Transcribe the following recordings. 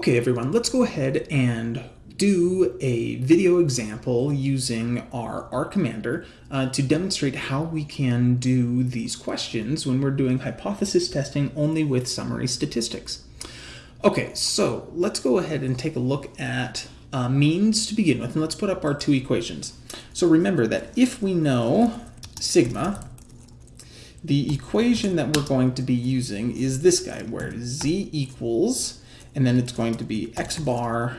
Okay everyone, let's go ahead and do a video example using our R Commander uh, to demonstrate how we can do these questions when we're doing hypothesis testing only with summary statistics. Okay, so let's go ahead and take a look at uh, means to begin with, and let's put up our two equations. So remember that if we know sigma, the equation that we're going to be using is this guy, where z equals and then it's going to be x bar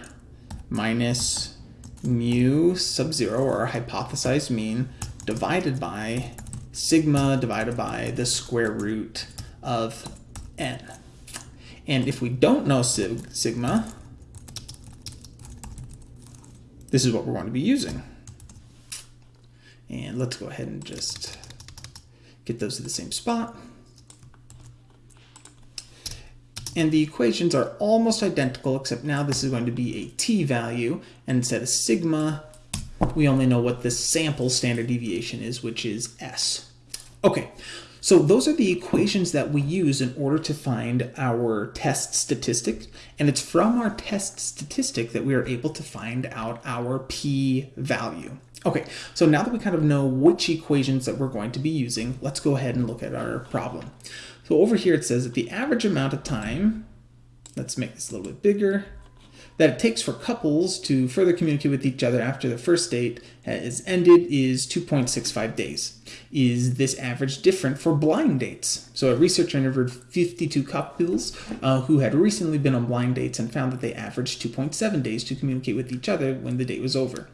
minus mu sub zero or hypothesized mean divided by sigma divided by the square root of n. And if we don't know sig sigma, this is what we're going to be using. And let's go ahead and just get those to the same spot and the equations are almost identical, except now this is going to be a t-value, and instead of sigma, we only know what the sample standard deviation is, which is s. Okay, so those are the equations that we use in order to find our test statistic, and it's from our test statistic that we are able to find out our p-value. Okay, so now that we kind of know which equations that we're going to be using, let's go ahead and look at our problem. So over here it says that the average amount of time, let's make this a little bit bigger, that it takes for couples to further communicate with each other after the first date has ended is 2.65 days. Is this average different for blind dates? So a researcher interviewed 52 couples uh, who had recently been on blind dates and found that they averaged 2.7 days to communicate with each other when the date was over.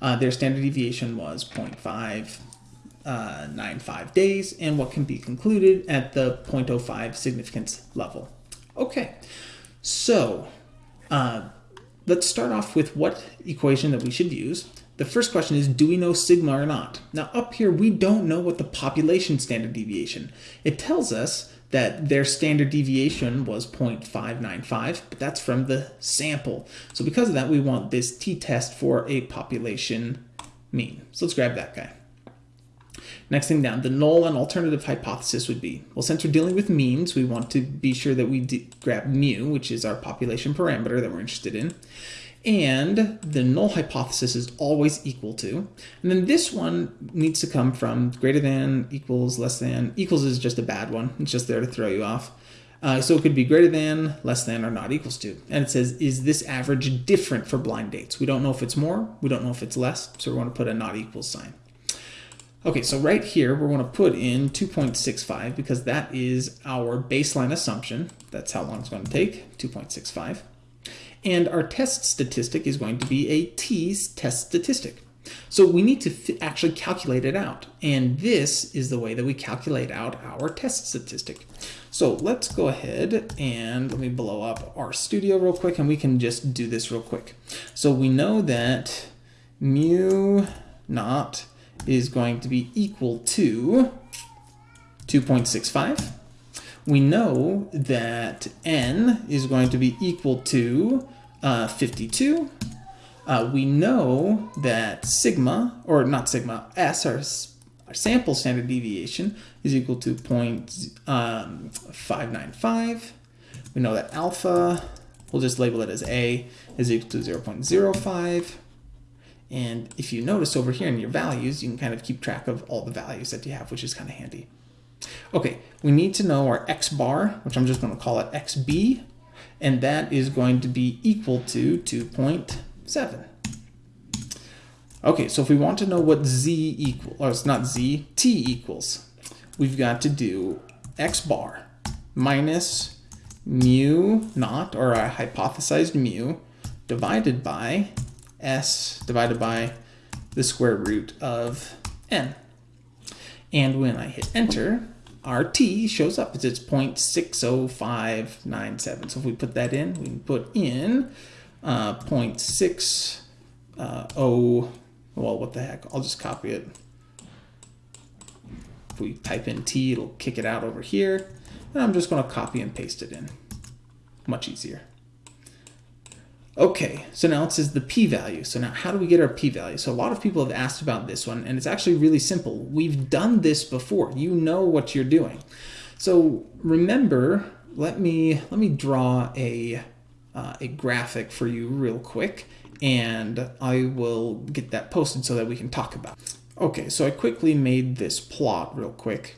Uh, their standard deviation was 0.5 uh, 95 days and what can be concluded at the 0.05 significance level. Okay, so uh, let's start off with what equation that we should use. The first question is, do we know sigma or not? Now up here, we don't know what the population standard deviation. It tells us that their standard deviation was 0.595, but that's from the sample. So because of that, we want this t-test for a population mean. So let's grab that guy. Next thing down, the null and alternative hypothesis would be, well, since we're dealing with means, we want to be sure that we grab mu, which is our population parameter that we're interested in. And the null hypothesis is always equal to. And then this one needs to come from greater than, equals, less than. Equals is just a bad one. It's just there to throw you off. Uh, so it could be greater than, less than, or not equals to. And it says, is this average different for blind dates? We don't know if it's more, we don't know if it's less, so we want to put a not equal sign. Okay, so right here, we're going to put in 2.65 because that is our baseline assumption. That's how long it's going to take, 2.65. And our test statistic is going to be a t test statistic. So we need to actually calculate it out. And this is the way that we calculate out our test statistic. So let's go ahead and let me blow up RStudio real quick and we can just do this real quick. So we know that mu naught is going to be equal to 2.65. We know that n is going to be equal to uh, 52. Uh, we know that sigma, or not sigma, s, our, our sample standard deviation, is equal to um, 0.595. We know that alpha, we'll just label it as a, is equal to 0.05. And if you notice over here in your values, you can kind of keep track of all the values that you have, which is kind of handy. Okay, we need to know our x bar, which I'm just going to call it xb, and that is going to be equal to 2.7. Okay, so if we want to know what z equals, or it's not z, t equals, we've got to do x bar minus mu naught, or a hypothesized mu, divided by s divided by the square root of n. And when I hit enter, our t shows up. It's 0.60597. So if we put that in, we can put in uh, 0.60, uh, well, what the heck, I'll just copy it. If we type in t, it'll kick it out over here. And I'm just going to copy and paste it in. Much easier. Okay, so now it says the p-value. So now how do we get our p-value? So a lot of people have asked about this one, and it's actually really simple. We've done this before. You know what you're doing. So remember, let me let me draw a uh, a graphic for you real quick and I will get that posted so that we can talk about it. Okay, so I quickly made this plot real quick.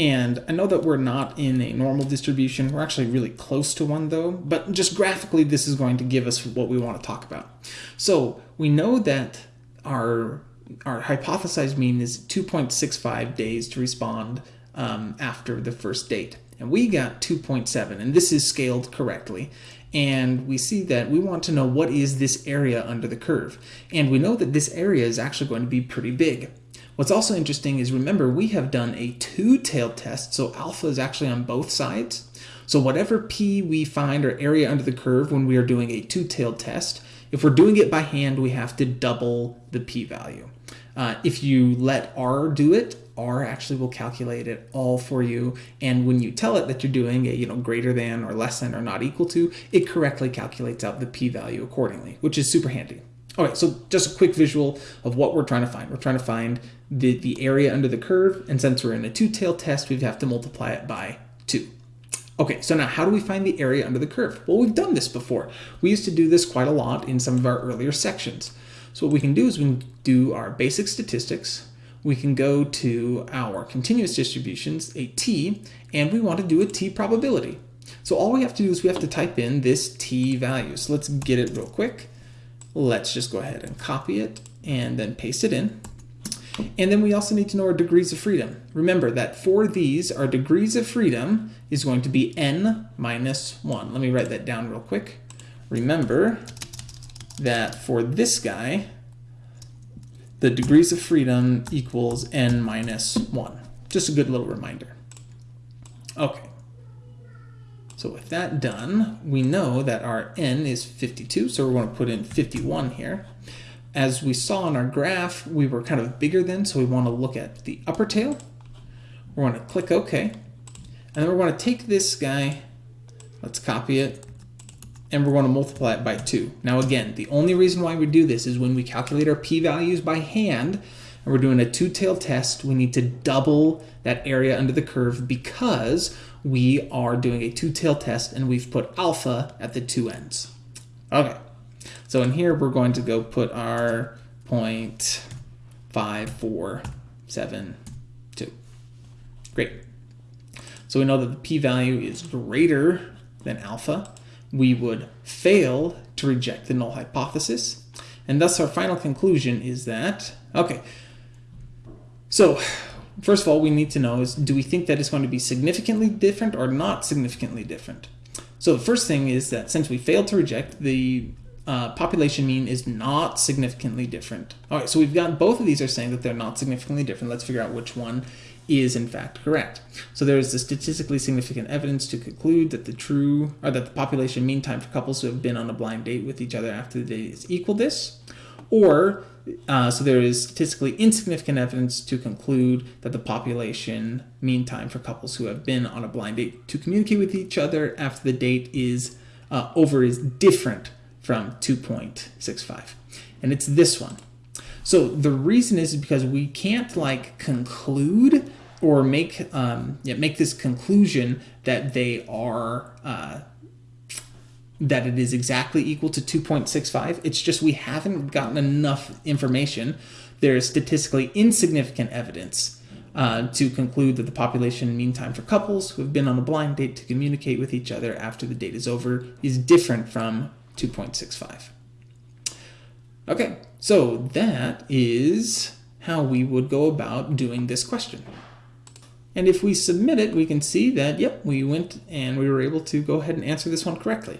And I know that we're not in a normal distribution. We're actually really close to one though, but just graphically, this is going to give us what we want to talk about. So we know that our, our hypothesized mean is 2.65 days to respond um, after the first date. And we got 2.7, and this is scaled correctly and we see that we want to know what is this area under the curve. And we know that this area is actually going to be pretty big. What's also interesting is remember we have done a two-tailed test, so alpha is actually on both sides. So whatever p we find or area under the curve when we are doing a two-tailed test, if we're doing it by hand, we have to double the p-value. Uh, if you let R do it, R actually will calculate it all for you. And when you tell it that you're doing a you know greater than or less than or not equal to, it correctly calculates out the p-value accordingly, which is super handy. Okay, so just a quick visual of what we're trying to find. We're trying to find the, the area under the curve, and since we're in a two-tailed test, we have to multiply it by 2. Okay, so now how do we find the area under the curve? Well, we've done this before. We used to do this quite a lot in some of our earlier sections. So what we can do is we can do our basic statistics, we can go to our continuous distributions, a t, and we want to do a t probability. So all we have to do is we have to type in this t value. So let's get it real quick. Let's just go ahead and copy it and then paste it in. And then we also need to know our degrees of freedom. Remember that for these, our degrees of freedom is going to be n minus 1. Let me write that down real quick. Remember that for this guy, the degrees of freedom equals n minus 1. Just a good little reminder. Okay. So with that done, we know that our n is 52, so we're going to put in 51 here. As we saw in our graph, we were kind of bigger than, so we want to look at the upper tail. We're going to click OK. And then we're going to take this guy, let's copy it, and we're going to multiply it by 2. Now again, the only reason why we do this is when we calculate our p-values by hand, and we're doing a two-tailed test, we need to double that area under the curve because we are doing a two-tail test and we've put alpha at the two ends. Okay, so in here we're going to go put our 0.5472. Great. So we know that the p-value is greater than alpha we would fail to reject the null hypothesis. And thus our final conclusion is that, okay, so first of all, we need to know is, do we think that it's going to be significantly different or not significantly different? So the first thing is that since we failed to reject, the uh, population mean is not significantly different. All right, so we've got both of these are saying that they're not significantly different. Let's figure out which one is in fact correct. So there is the statistically significant evidence to conclude that the true or that the population mean time for couples who have been on a blind date with each other after the date is equal this, or uh, so there is statistically insignificant evidence to conclude that the population mean time for couples who have been on a blind date to communicate with each other after the date is uh, over is different from 2.65. And it's this one. So the reason is because we can't like conclude or make um, yeah, make this conclusion that they are uh, that it is exactly equal to 2.65. It's just we haven't gotten enough information. There is statistically insignificant evidence uh, to conclude that the population mean time for couples who have been on a blind date to communicate with each other after the date is over is different from 2.65. Okay, so that is how we would go about doing this question. And if we submit it, we can see that, yep, we went and we were able to go ahead and answer this one correctly.